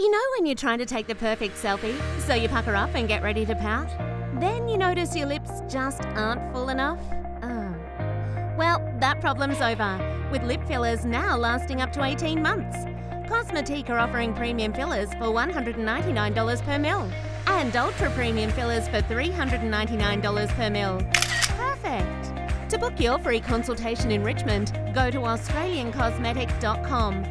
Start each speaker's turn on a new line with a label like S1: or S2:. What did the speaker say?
S1: You know when you're trying to take the perfect selfie, so you pucker up and get ready to pout? Then you notice your lips just aren't full enough? Oh. Well, that problem's over, with lip fillers now lasting up to 18 months. Cosmetique are offering premium fillers for $199 per mil and ultra premium fillers for $399 per mil. Perfect! To book your free consultation in Richmond, go to AustralianCosmetic.com